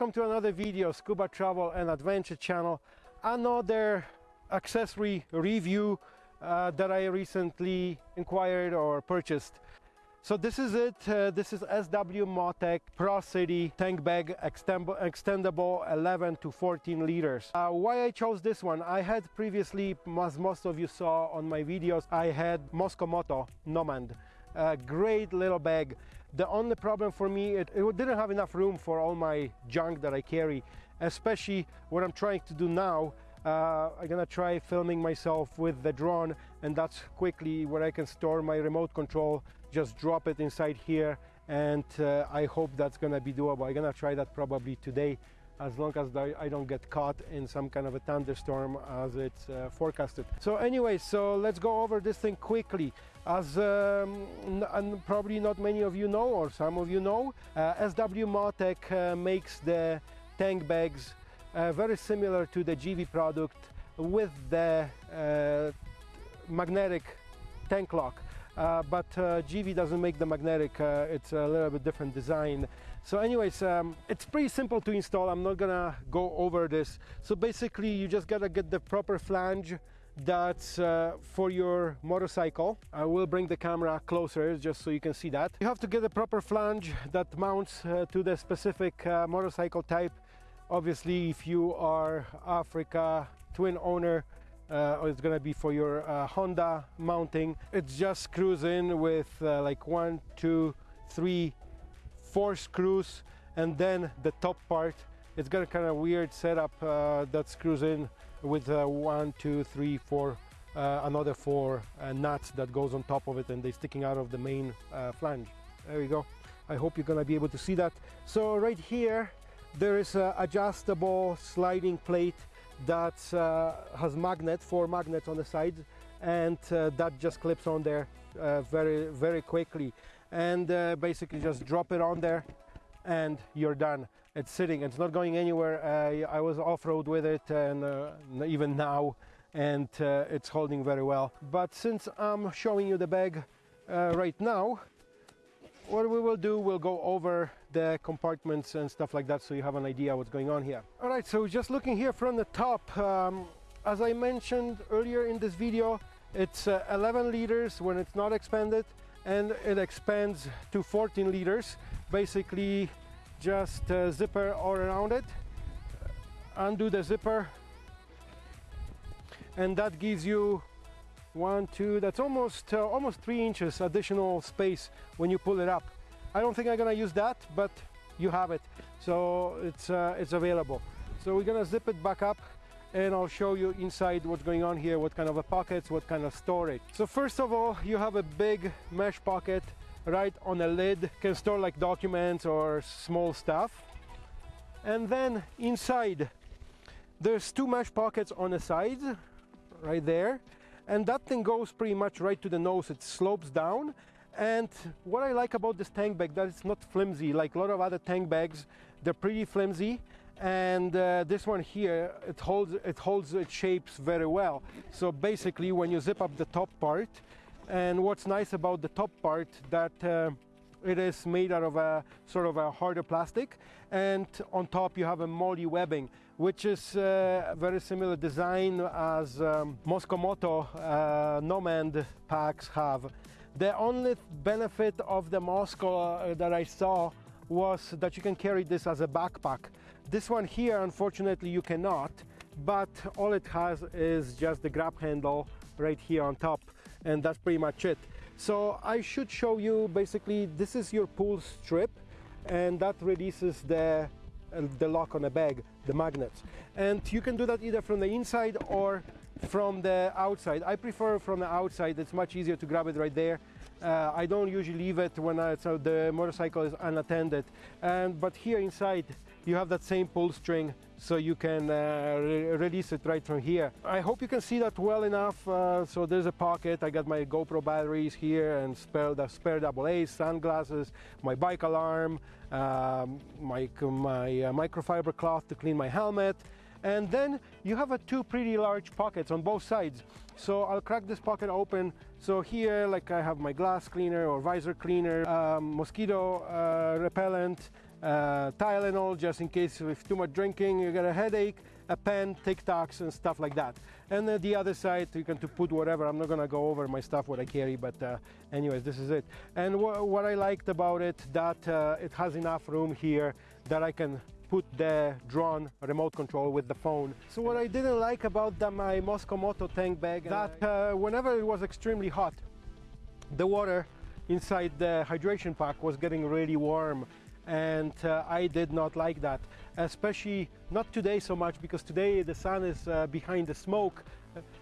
welcome to another video, Scuba Travel and Adventure channel. Another accessory review uh, that I recently inquired or purchased. So this is it. Uh, this is SW Motech Pro City tank bag extendable 11 to 14 liters. Uh, why I chose this one? I had previously, as most of you saw on my videos, I had Mosko Nomad. A great little bag. The only problem for me, it, it didn't have enough room for all my junk that I carry, especially what I'm trying to do now uh, I'm gonna try filming myself with the drone and that's quickly where I can store my remote control just drop it inside here and uh, I hope that's gonna be doable I'm gonna try that probably today as long as I don't get caught in some kind of a thunderstorm as it's uh, forecasted. So anyway, so let's go over this thing quickly. As um, and probably not many of you know, or some of you know, uh, SW Motech uh, makes the tank bags uh, very similar to the GIVI product with the uh, magnetic tank lock. Uh, but uh, GIVI doesn't make the magnetic, it's a little bit different design. So anyways, um, it's pretty simple to install, I'm not gonna go over this. So basically you just gotta get the proper flange that's uh, for your motorcycle. I will bring the camera closer just so you can see that. You have to get a proper flange that mounts uh, to the specific uh, motorcycle type Obviously, if you are Africa twin owner, uh, it's gonna be for your uh, Honda mounting. It just screws in with uh, like one, two, three, four screws, and then the top part. It's got a kind of weird setup uh, that screws in with uh, one, two, three, four, uh, another four nuts that goes on top of it, and they're sticking out of the main flange. There we go. I hope you're gonna be able to see that. So right here, there is an adjustable sliding plate that uh, has magnet, four magnets on the sides, and uh, that just clips on there uh, very, very quickly. And uh, basically just drop it on there and you're done. It's sitting, it's not going anywhere. I was off-road with it and uh, even now, and uh, it's holding very well. But since I'm showing you the bag right now, what we will do, we'll go over the compartments and stuff like that so you have an idea what's going on here. All right, so just looking here from the top, um, as I mentioned earlier in this video, it's uh, 11 liters when it's not expanded and it expands to 14 liters. Basically, just zipper all around it, undo the zipper, and that gives you one two that's almost uh, almost three inches additional space when you pull it up. I don't think I'm gonna use that but you have it. So it's uh, it's available. So we're gonna zip it back up and I'll show you inside what's going on here what kind of a pockets what kind of storage. So first of all you have a big mesh pocket right on the lid can store like documents or small stuff. And then inside there's two mesh pockets on the sides right there. And that thing goes pretty much right to the nose. It slopes down. And what I like about this tank bag that it's not flimsy like a lot of other tank bags they're pretty flimsy. And uh, this one here it holds it holds its shapes very well. So basically when you zip up the top part and what's nice about the top part that uh, it is made out of a sort of a harder plastic and on top you have a MOLLE webbing which is a uh, very similar design as um, Mosko Moto uh, Nomad packs have. The only benefit of the Mosko uh, that I saw was that you can carry this as a backpack. This one here unfortunately you cannot but all it has is just the grab handle right here on top and that's pretty much it. So I should show you basically this is your pull strip and that releases the uh, the lock on the bag, the magnets. And you can do that either from the inside or from the outside. I prefer from the outside, it's much easier to grab it right there. Uh, I don't usually leave it when I, so the motorcycle is unattended. And, but here inside, you have that same pull string so you can uh, re release it right from here. I hope you can see that well enough. Uh, so there's a pocket. I got my GoPro batteries here and spare the spare double A sunglasses, my bike alarm, um, my, my uh, microfiber cloth to clean my helmet. And then you have a two pretty large pockets on both sides. So I'll crack this pocket open. So here, like I have my glass cleaner or visor cleaner, um, mosquito uh, repellent, uh, Tylenol just in case with too much drinking you get a headache, a pen, Tic Tacs and stuff like that. And uh, the other side you can to put whatever. I'm not gonna go over my stuff what I carry, but uh, anyways, this is it. And wh what I liked about it that uh, it has enough room here that I can put the drone remote control with the phone. So what I didn't like about the, my Mosko Moto tank bag that uh, whenever it was extremely hot, the water inside the hydration pack was getting really warm and uh, I did not like that especially not today so much because today the sun is uh, behind the smoke.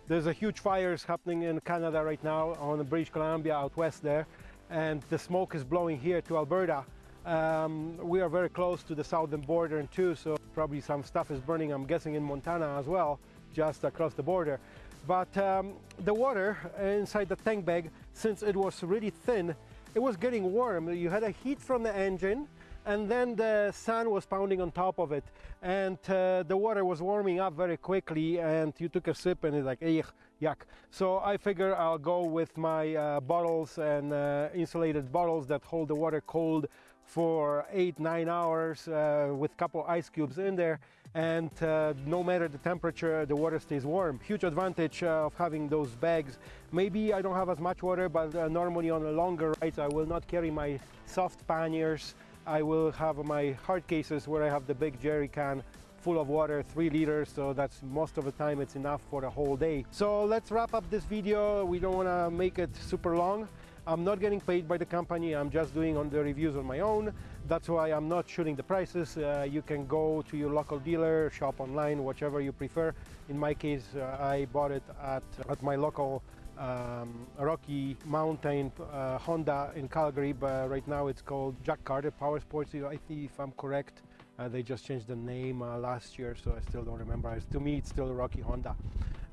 There's a huge fires happening in Canada right now on British Columbia out west there and the smoke is blowing here to Alberta. Um, we are very close to the southern border too so probably some stuff is burning I'm guessing in Montana as well just across the border. But um, the water inside the tank bag since it was really thin it was getting warm. You had a heat from the engine and then the sun was pounding on top of it. And uh, the water was warming up very quickly. And you took a sip and it's like yuck. So i figure i'll go with my uh, bottles and uh, insulated bottles that hold the water cold for eight nine hours uh, with a couple ice cubes in there. And uh, no matter the temperature the water stays warm. Huge advantage uh, of having those bags. Maybe i don't have as much water but normally on a longer rides i will not carry my soft panniers I will have my hard cases where I have the big jerry can full of water, three liters, so that's most of the time it's enough for the whole day. So let's wrap up this video. We don't want to make it super long. I'm not getting paid by the company. I'm just doing on the reviews on my own. That's why I'm not shooting the prices. Uh, you can go to your local dealer, shop online, whichever you prefer. In my case, uh, I bought it at, at my local um, Rocky Mountain uh, Honda in Calgary, but right now it's called Jack Carter Power Sports. I think if I'm correct, uh, they just changed the name uh, last year, so I still don't remember. It's, to me, it's still Rocky Honda.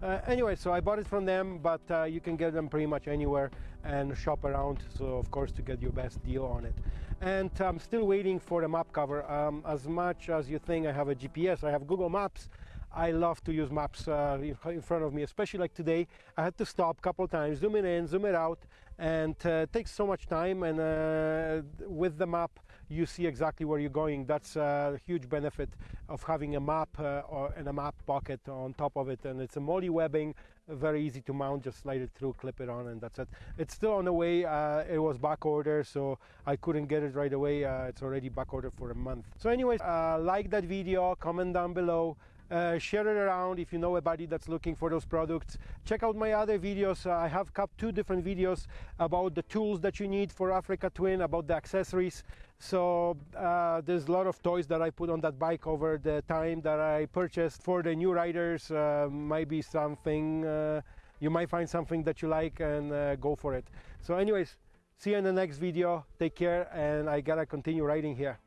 Uh, anyway, so I bought it from them, but uh, you can get them pretty much anywhere and shop around. So of course to get your best deal on it. And I'm still waiting for the map cover. Um, as much as you think I have a GPS, I have Google Maps. I love to use maps uh, in front of me, especially like today. I had to stop a couple times, zoom it in, zoom it out, and uh, it takes so much time. And uh, with the map, you see exactly where you're going. That's a huge benefit of having a map uh, or, and a map pocket on top of it. And it's a MOLLE webbing, very easy to mount. Just slide it through, clip it on, and that's it. It's still on the way. Uh, it was back order, so I couldn't get it right away. Uh, it's already back ordered for a month. So, anyways, like that video, comment down below. Uh, share it around if you know anybody that's looking for those products. Check out my other videos. Uh, I have two different videos about the tools that you need for Africa Twin, about the accessories. So uh, there's a lot of toys that I put on that bike over the time that I purchased for the new riders. Uh, might be something, uh, you might find something that you like and go for it. So anyways, see you in the next video. Take care and I gotta continue riding here.